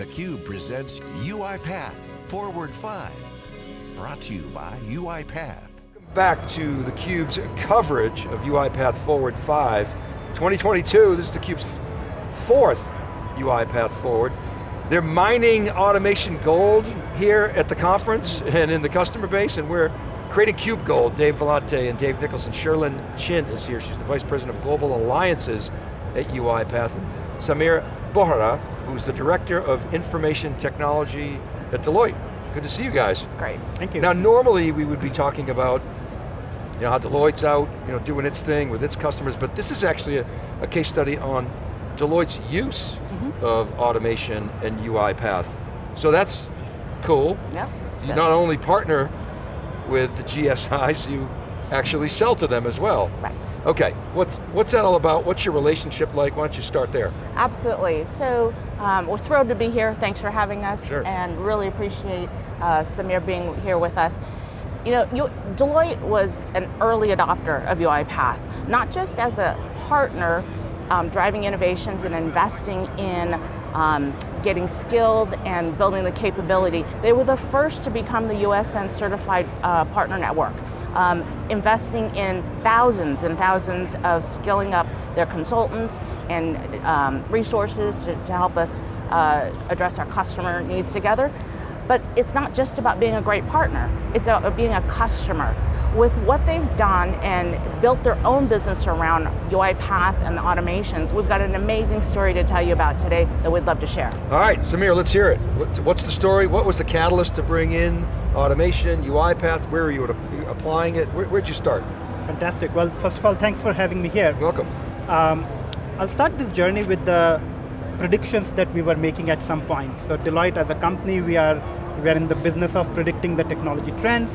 theCUBE presents UiPath Forward 5. Brought to you by UiPath. Back to theCUBE's coverage of UiPath Forward 5. 2022, this is theCUBE's fourth UiPath Forward. They're mining automation gold here at the conference and in the customer base, and we're creating Cube Gold. Dave Vellante and Dave Nicholson. Sherlyn Chin is here. She's the Vice President of Global Alliances at UiPath. Samir Bohra, who's the Director of Information Technology at Deloitte. Good to see you guys. Great. Thank you. Now normally we would be talking about you know, how Deloitte's out, you know, doing its thing with its customers, but this is actually a, a case study on Deloitte's use mm -hmm. of automation and UiPath. So that's cool. Yeah. You not only partner with the GSIs, you actually sell to them as well. Right. Okay, what's, what's that all about? What's your relationship like? Why don't you start there? Absolutely, so um, we're thrilled to be here. Thanks for having us sure. and really appreciate uh, Samir being here with us. You know, you, Deloitte was an early adopter of UiPath, not just as a partner um, driving innovations and investing in um, getting skilled and building the capability. They were the first to become the USN certified uh, partner network. Um, investing in thousands and thousands of skilling up their consultants and um, resources to, to, help us uh, address our customer needs together. But it's not just about being a great partner, it's about being a customer with what they've done and built their own business around UiPath and the automations, we've got an amazing story to tell you about today that we'd love to share. All right, Samir, let's hear it. What's the story? What was the catalyst to bring in automation, UiPath? Where are you applying it? Where, would you start? Fantastic. Well, first of all, thanks for having me here. Welcome. Um, I'll start this journey with the predictions that we were making at some point. So Deloitte as a company, we are, we are in the business of predicting the technology trends,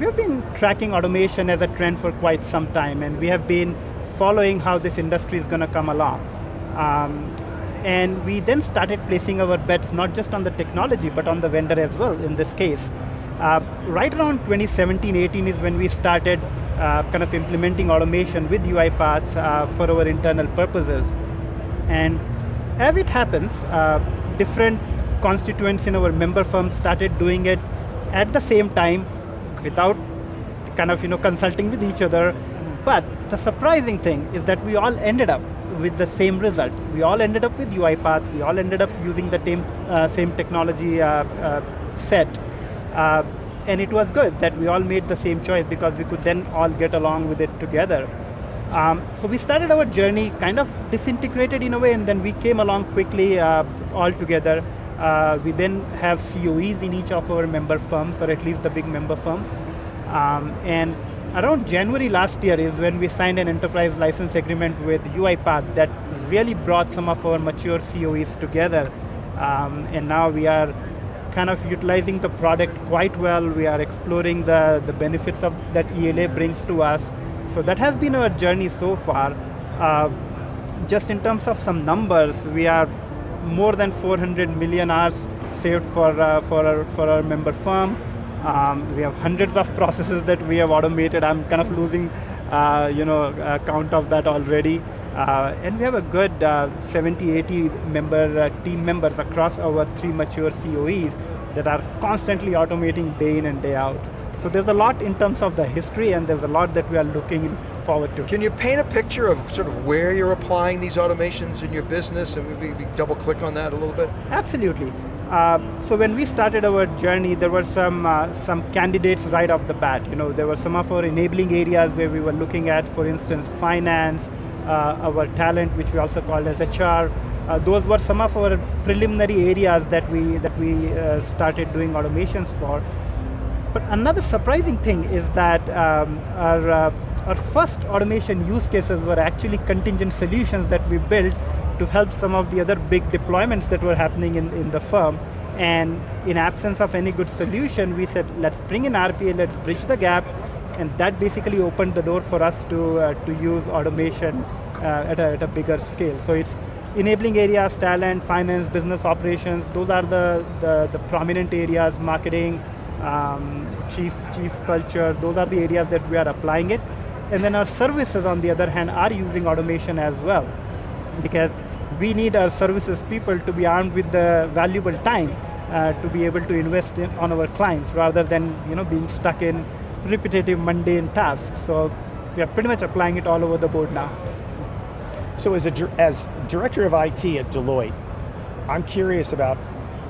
We've been tracking automation as a trend for quite some time, and we have been following how this industry is going to come along. Um, and we then started placing our bets not just on the technology, but on the vendor as well, in this case. Uh, right around 2017-18 is when we started uh, kind of implementing automation with UiPath uh, for our internal purposes. And as it happens, uh, different constituents in our member firms started doing it at the same time without kind of you know consulting with each other. But the surprising thing is that we all ended up with the same result. We all ended up with UiPath. We all ended up using the same, uh, same technology uh, uh, set. Uh, and it was good that we all made the same choice because we could then all get along with it together. Um, so we started our journey kind of disintegrated in a way and then we came along quickly uh, all together. Uh, we then have COEs in each of our member firms, or at least the big member firms. Um, and around January last year is when we signed an enterprise license agreement with UiPath that really brought some of our mature COEs together. Um, and now we are kind of utilizing the product quite well. We are exploring the, the benefits of that ELA brings to us. So that has been our journey so far. Uh, just in terms of some numbers, we are more than 400 million hours saved for, uh, for, our, for our member firm. Um, we have hundreds of processes that we have automated. I'm kind of losing uh, you know, count of that already. Uh, and we have a good uh, 70, 80 member uh, team members across our three mature COEs that are constantly automating day in and day out. So there's a lot in terms of the history and there's a lot that we are looking Can you paint a picture of sort of where you're applying these automations in your business and maybe double click on that a little bit? Absolutely. Uh, so when we started our journey, there were some uh, some candidates right off the bat. You know, there were some of our enabling areas where we were looking at, for instance, finance, uh, our talent, which we also called as HR. Uh, those were some of our preliminary areas that we that we uh, started doing automations for. But another surprising thing is that um, our, uh, our first automation use cases were actually contingent solutions that we built to help some of the other big deployments that were happening in, in the firm. And in absence of any good solution, we said, let's bring in RPA, let's bridge the gap, and that basically opened the door for us to, uh, to use automation uh, at, a, at a bigger scale. So it's enabling areas, talent, finance, business operations, those are the, the, the prominent areas, marketing, um, chief, chief culture, those are the areas that we are applying it. And then our services, on the other hand, are using automation as well. Because we need our services people to be armed with the valuable time uh, to be able to invest in, on our clients rather than you know, being stuck in repetitive mundane tasks. So we are pretty much applying it all over the board now. So as, a, as director of IT at Deloitte, I'm curious about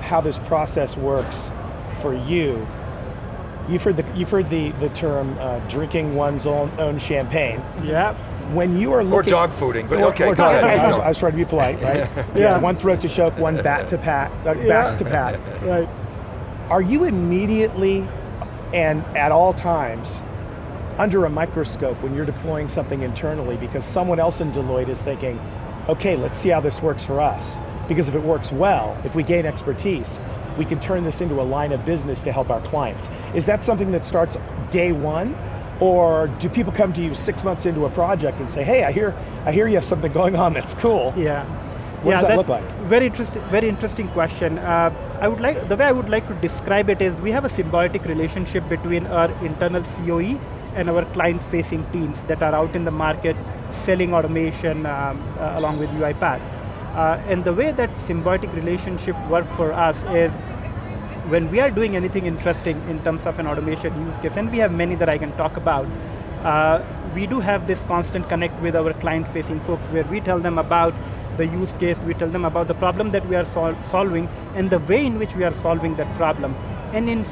how this process works for you. You've heard the, you've heard the, the term uh, drinking one's own, own champagne. Yeah. When you are looking- Or dog fooding, but or, okay, or go dog ahead. I, was, I was trying to be polite, right? Yeah. yeah. One throat to choke, one bat to pat, uh, back to pat. Right. Are you immediately and at all times under a microscope when you're deploying something internally because someone else in Deloitte is thinking, okay, let's see how this works for us. Because if it works well, if we gain expertise, we can turn this into a line of business to help our clients. Is that something that starts day one? Or do people come to you six months into a project and say, hey, I hear, I hear you have something going on that's cool. Yeah. What yeah, does that look like? Very interesting, very interesting question. Uh, I would like, the way I would like to describe it is we have a symbiotic relationship between our internal COE and our client-facing teams that are out in the market selling automation um, uh, along with UiPath. Uh, and the way that symbiotic relationship works for us is when we are doing anything interesting in terms of an automation use case, and we have many that I can talk about, uh, we do have this constant connect with our client-facing folks where we tell them about the use case, we tell them about the problem that we are sol solving, and the way in which we are solving that problem. And in,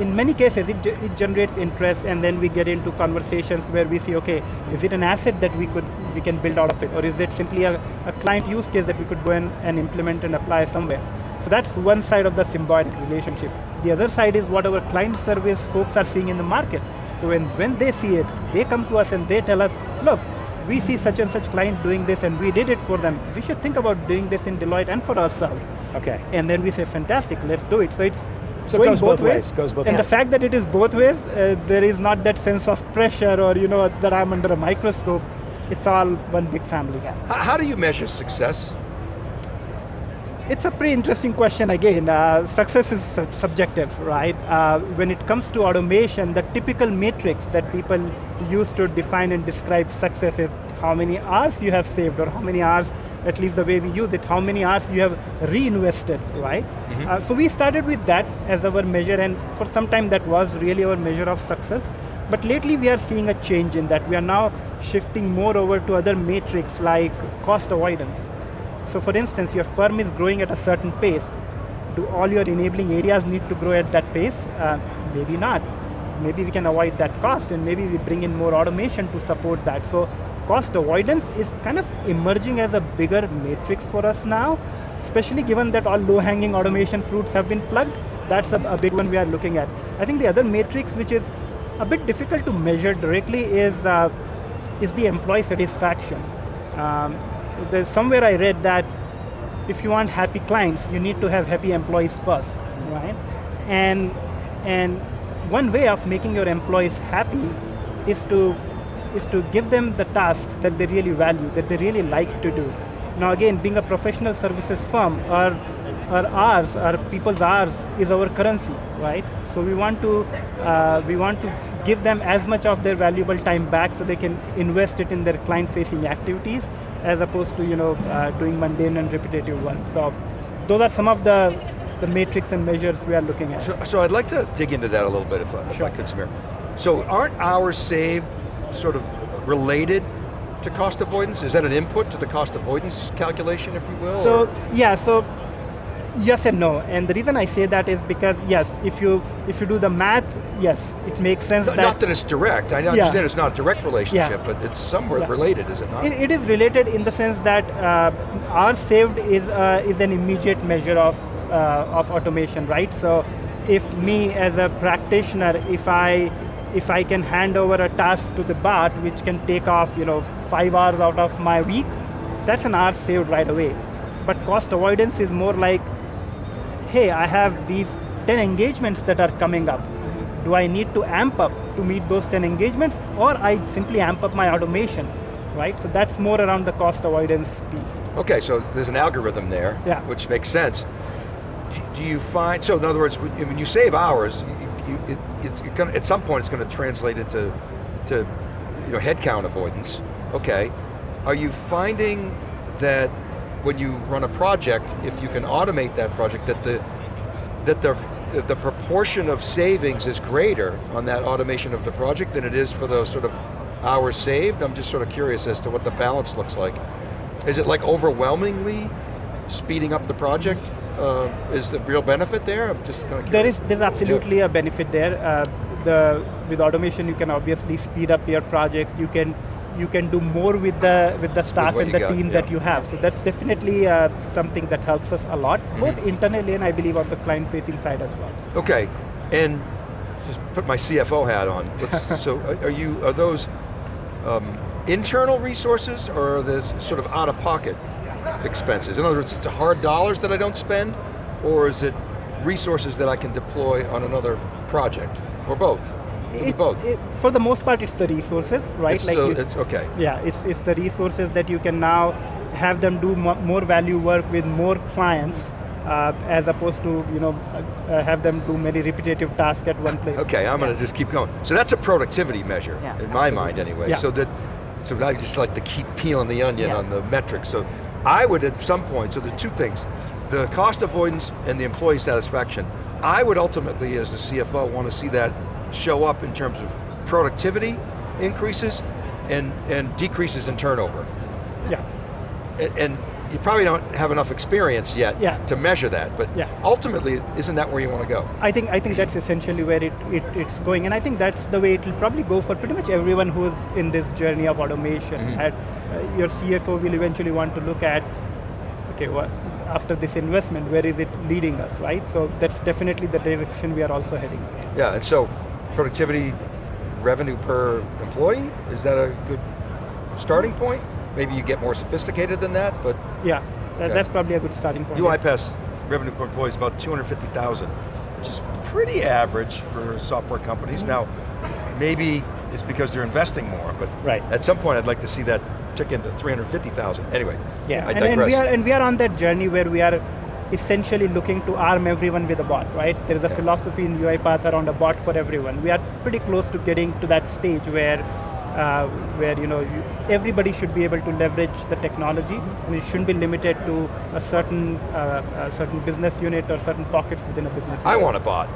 in many cases, it, it generates interest, and then we get into conversations where we see, okay, is it an asset that we could we can build out of it, or is it simply a, a client use case that we could go in and implement and apply somewhere? So that's one side of the symbiotic relationship. The other side is what our client service folks are seeing in the market. So when, when they see it, they come to us and they tell us, look, we see such and such client doing this and we did it for them. We should think about doing this in Deloitte and for ourselves. Okay. And then we say, fantastic, let's do it. So it's So it going goes both ways, goes both and ways. the fact that it is both ways, uh, there is not that sense of pressure or you know that I'm under a microscope. It's all one big family. How, how do you measure success? It's a pretty interesting question again. Uh, success is sub subjective, right? Uh, when it comes to automation, the typical matrix that people use to define and describe success is how many hours you have saved or how many hours, at least the way we use it, how many hours you have reinvested, right? Uh, so we started with that as our measure and for some time that was really our measure of success. But lately we are seeing a change in that. We are now shifting more over to other metrics like cost avoidance. So for instance, your firm is growing at a certain pace. Do all your enabling areas need to grow at that pace? Uh, maybe not. Maybe we can avoid that cost and maybe we bring in more automation to support that. So cost avoidance is kind of emerging as a bigger matrix for us now, especially given that all low-hanging automation fruits have been plugged. That's a, a big one we are looking at. I think the other matrix which is a bit difficult to measure directly is, uh, is the employee satisfaction. Um, there's somewhere I read that if you want happy clients, you need to have happy employees first, right? And, and one way of making your employees happy is to, is to give them the tasks that they really value, that they really like to do. Now again, being a professional services firm, our, our hours, our people's hours is our currency, right? So we want to, uh, we want to give them as much of their valuable time back so they can invest it in their client-facing activities as opposed to you know, uh, doing mundane and repetitive ones. So those are some of the, the metrics and measures we are looking at. So, so I'd like to dig into that a little bit if, I- if I could, Samir. So aren't hours saved sort of related to cost avoidance? Is that an input to the cost avoidance calculation, if you will? So or- yeah, so yes and no. And the reason I say that is because yes, if you if you do the math, yes, it makes sense Not- that not that it's direct, I Yeah. understand it's not a direct relationship, but it's somewhat Yeah. related, is it not? It, it is related in the sense that uh, saved is, uh, is an immediate measure of, uh, of automation, right? So if me as a practitioner, if I, if I can hand over a task to the bot which can take off you know, five hours out of my week, that's an hour saved right away. But cost avoidance is more like, hey, I have these 10 engagements that are coming up. Do I need to amp up to meet those 10 engagements, or I simply amp up my automation, right? So that's more around the cost avoidance piece. Okay, so there's an algorithm there, Yeah. which makes sense. Do, you find, so in other words, when when you save hours, you, you, it, it's gonna, at some point it's going to translate into to, you know, headcount avoidance. Okay, are you finding that when you run a project, if you can automate that project, that the, that the, the- proportion of savings is greater on that automation of the project than it is for those sort of hours saved? I'm just sort of curious as to what the balance looks like. Is it like overwhelmingly speeding up the project? Uh, is the real benefit there? I'm just kind of There is there's absolutely a benefit there. Uh, the with automation, you can obviously speed up your projects. You can you can do more with the with the staff what and the got, team yeah. that you have. So that's definitely uh, something that helps us a lot, Mm-hmm. both internally and I believe on the client-facing side as well. Okay, and just put my CFO hat on. Let's, so are you, are those um, internal resources or are those sort of out-of-pocket expenses? In other words, it's a hard dollars that I don't spend or is it resources that I can deploy on another project? Or both? Could It's- both. it- for the most part, it's the resources, right? It's so, you- it's okay. Yeah, it's, it's the resources that you can now have them do mo more value work with more clients uh, as opposed to you know uh, uh, have them do many repetitive tasks at one place. Okay, I'm going to just keep going. So that's a productivity measure, Yeah. in my mind anyway. Yeah. So that, so I just like to keep peeling the onion Yeah. on the metrics. So I would at some point, so the two things, the cost avoidance and the employee satisfaction, I would ultimately, as the CFO, want to see that show up in terms of productivity increases and, and decreases in turnover. Yeah. And, and you probably don't have enough experience yet Yeah. to measure that, but Yeah. ultimately, isn't that where you want to go? I think I think that's essentially where it, it it's going, and I think that's the way it'll probably go for pretty much everyone who's in this journey of automation. Mhm. And, uh, your CFO will eventually want to look at, okay, what after this investment, where is it leading us, right? So that's definitely the direction we are also heading. Yeah, and so productivity, revenue per employee, is that a good starting point? Maybe you get more sophisticated than that, but Yeah, that, Okay. that's probably a good starting point. UiPath revenue per employee is about 250,000, which is pretty average for software companies. Mm-hmm. Now, maybe it's because they're investing more, but Right. at some point I'd like to see that tick into 350,000. Anyway, Yeah. I and, and we digress. are and we are on that journey where we are essentially looking to arm everyone with a bot, right? There is a Yeah. philosophy in UiPath around a bot for everyone. We are pretty close to getting to that stage where uh, where you know you, everybody should be able to leverage the technology, and it shouldn't be limited to a certain uh, a certain business unit or certain pockets within a business. I unit. want a bot.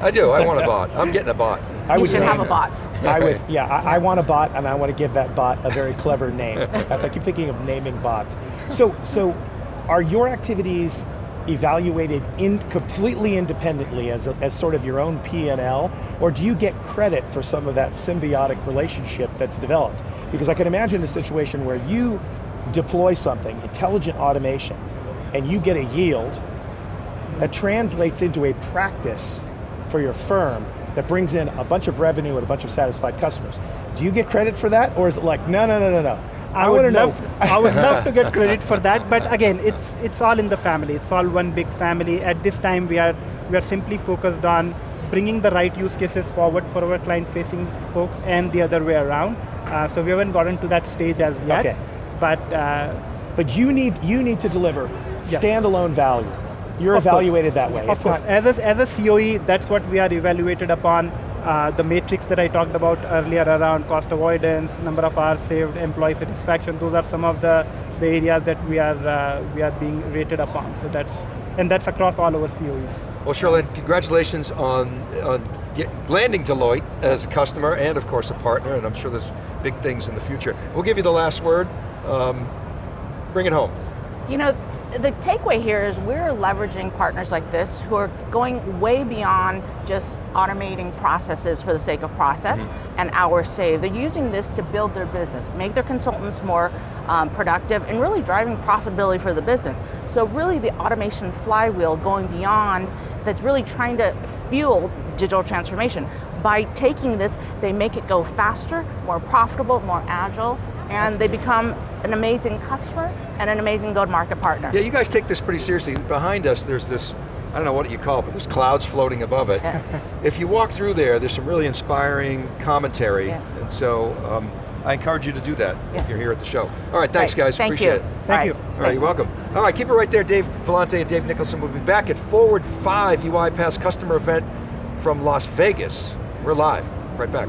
I do, I want a bot. I'm getting a bot. I you would should have a it. bot. I would, yeah, I, I want a bot and I want to give that bot a very clever name. That's, I keep thinking of naming bots. So, so are your activities evaluated in completely independently as, a, as sort of your own P&L, or do you get credit for some of that symbiotic relationship that's developed? Because I can imagine a situation where you deploy something, intelligent automation, and you get a yield that translates into a practice for your firm that brings in a bunch of revenue and a bunch of satisfied customers. Do you get credit for that, or is it like, no, no, no, no, no? I, wanna would know- love, I would love to get credit for that, but again, it's it's all in the family. It's all one big family. At this time, we are we are simply focused on bringing the right use cases forward for our client-facing folks, and the other way around. Uh, so we haven't gotten to that stage as yet. Okay. But uh, But you need you need to deliver Yes. standalone value. You're Of course. evaluated that way. Of It's course, as a, as a COE, that's what we are evaluated upon. Uh, the matrix that I talked about earlier around cost avoidance, number of hours saved, employee satisfaction, those are some of the, the areas that we are, uh, we are being rated upon. So that's, and that's across all our COEs. Well, Charlene, congratulations on, on get, landing Deloitte as a customer and of course a partner, and I'm sure there's big things in the future. We'll give you the last word. Um, bring it home. You know, the takeaway here is we're leveraging partners like this who are going way beyond just automating processes for the sake of process and hours saved. They're using this to build their business, make their consultants more um, productive, and really driving profitability for the business. So really the automation flywheel going beyond that's really trying to fuel digital transformation. By taking this, they make it go faster, more profitable, more agile, and they become an amazing customer and an amazing go-to-market partner. Yeah, you guys take this pretty seriously. Behind us, there's this, I don't know what you call it, but there's clouds floating above it. Yeah. If you walk through there, there's some really inspiring commentary, Yeah. and so um, I encourage you to do that if you're here at the show. All right, thanks Right, guys, Thank appreciate you. it. Thank All you. All right, you're welcome. All right, keep it right there. Dave Vellante and Dave Nicholson will be back at Forward 5 UiPath customer event from Las Vegas. We're live, right back.